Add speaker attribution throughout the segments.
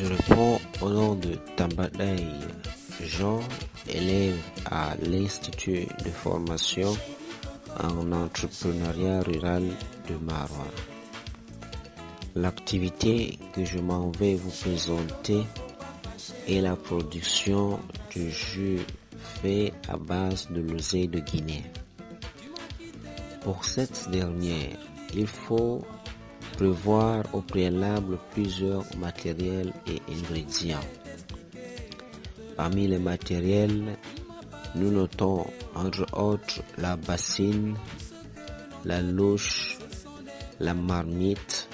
Speaker 1: Je réponds au nom de Tambadei Jean, élève à l'Institut de formation en entrepreneuriat rural de Marois. L'activité que je m'en vais vous présenter est la production de jus fait à base de l'oseille de Guinée. Pour cette dernière, il faut prévoir au préalable plusieurs matériels et ingrédients. Parmi les matériels, nous notons entre autres la bassine, la louche, la marmite,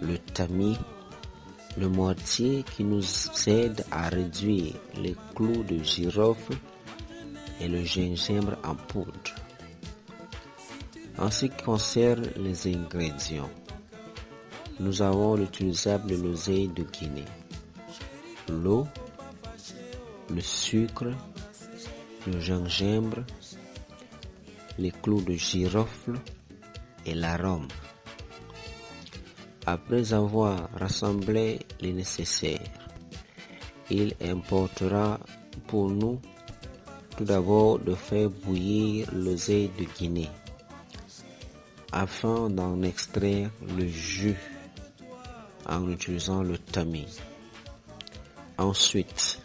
Speaker 1: le tamis, le mortier qui nous aide à réduire les clous de girofle et le gingembre en poudre. En ce qui concerne les ingrédients, nous avons l'utilisable l'oseille de Guinée, l'eau, le sucre, le gingembre, les clous de girofle et l'arôme. Après avoir rassemblé les nécessaires, il importera pour nous tout d'abord de faire bouillir l'oseille de Guinée afin d'en extraire le jus en utilisant le tamis. Ensuite,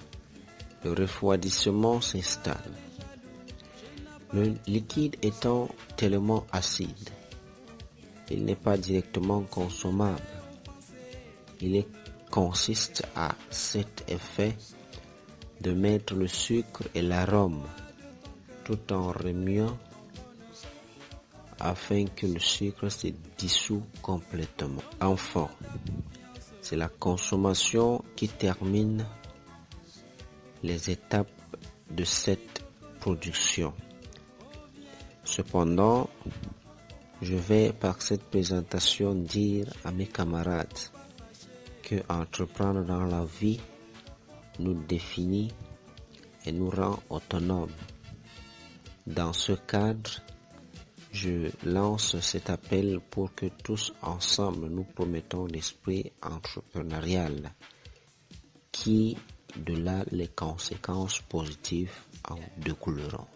Speaker 1: le refroidissement s'installe. Le liquide étant tellement acide, il n'est pas directement consommable. Il consiste à cet effet de mettre le sucre et l'arôme tout en remuant afin que le sucre se dissout complètement. Enfin, c'est la consommation qui termine les étapes de cette production. Cependant, je vais par cette présentation dire à mes camarades que entreprendre dans la vie nous définit et nous rend autonomes. Dans ce cadre, je lance cet appel pour que tous ensemble nous promettons l'esprit entrepreneurial qui, de là, les conséquences positives en découleront?